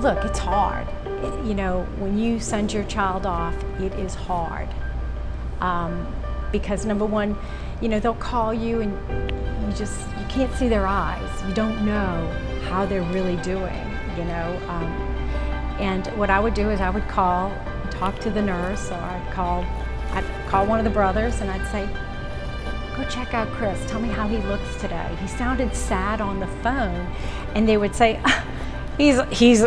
Look, it's hard. It, you know, when you send your child off, it is hard. Um, because number one, you know, they'll call you and you just, you can't see their eyes. You don't know how they're really doing, you know. Um, and what I would do is I would call, talk to the nurse, or I'd call, I'd call one of the brothers and I'd say, go check out Chris, tell me how he looks today. He sounded sad on the phone. And they would say, he's, he's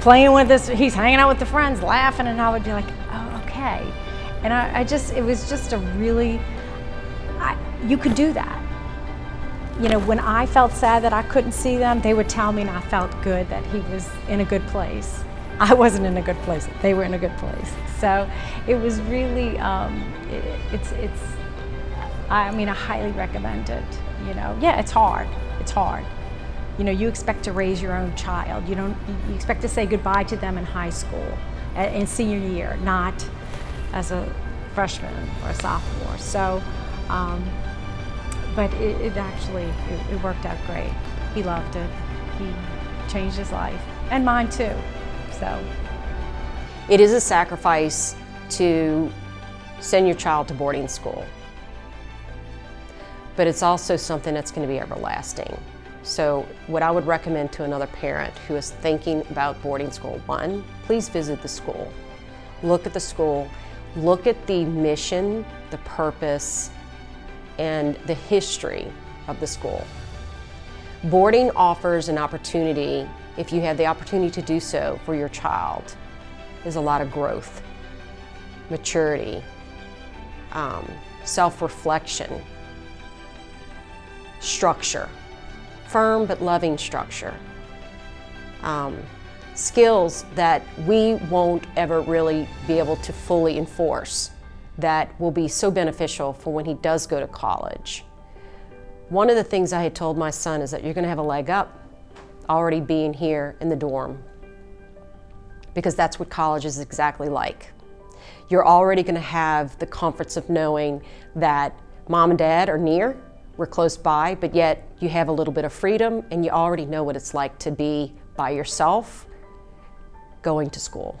playing with this, he's hanging out with the friends, laughing, and I would be like, oh, okay. And I, I just, it was just a really, I, you could do that. You know, when I felt sad that I couldn't see them, they would tell me and I felt good that he was in a good place. I wasn't in a good place, they were in a good place. So it was really, um, it, it's, it's, I mean, I highly recommend it, you know. Yeah, it's hard, it's hard. You know, you expect to raise your own child. You don't, you expect to say goodbye to them in high school, in senior year, not as a freshman or a sophomore. So, um, but it, it actually, it, it, worked out great. He loved it. He changed his life, and mine too, so. It is a sacrifice to send your child to boarding school, but it's also something that's going to be everlasting. So what I would recommend to another parent who is thinking about boarding school, one, please visit the school. Look at the school, look at the mission, the purpose, and the history of the school. Boarding offers an opportunity, if you have the opportunity to do so for your child, is a lot of growth, maturity, um, self-reflection, structure firm but loving structure. Um, skills that we won't ever really be able to fully enforce that will be so beneficial for when he does go to college. One of the things I had told my son is that you're going to have a leg up already being here in the dorm because that's what college is exactly like. You're already going to have the comforts of knowing that mom and dad are near we're close by, but yet you have a little bit of freedom and you already know what it's like to be by yourself going to school.